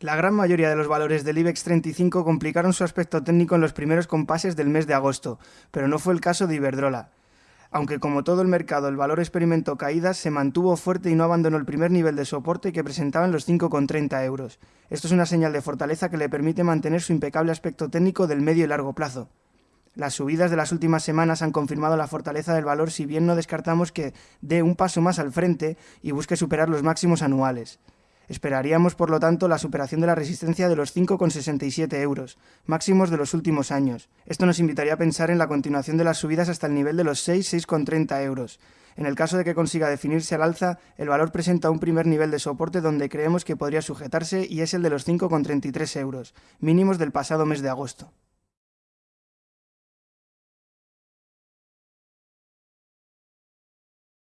La gran mayoría de los valores del IBEX 35 complicaron su aspecto técnico en los primeros compases del mes de agosto, pero no fue el caso de Iberdrola. Aunque como todo el mercado el valor experimentó caídas, se mantuvo fuerte y no abandonó el primer nivel de soporte que presentaba en los 5,30 euros. Esto es una señal de fortaleza que le permite mantener su impecable aspecto técnico del medio y largo plazo. Las subidas de las últimas semanas han confirmado la fortaleza del valor si bien no descartamos que dé un paso más al frente y busque superar los máximos anuales. Esperaríamos, por lo tanto, la superación de la resistencia de los 5,67 euros, máximos de los últimos años. Esto nos invitaría a pensar en la continuación de las subidas hasta el nivel de los 6, 6,30 euros. En el caso de que consiga definirse al alza, el valor presenta un primer nivel de soporte donde creemos que podría sujetarse y es el de los 5,33 euros, mínimos del pasado mes de agosto.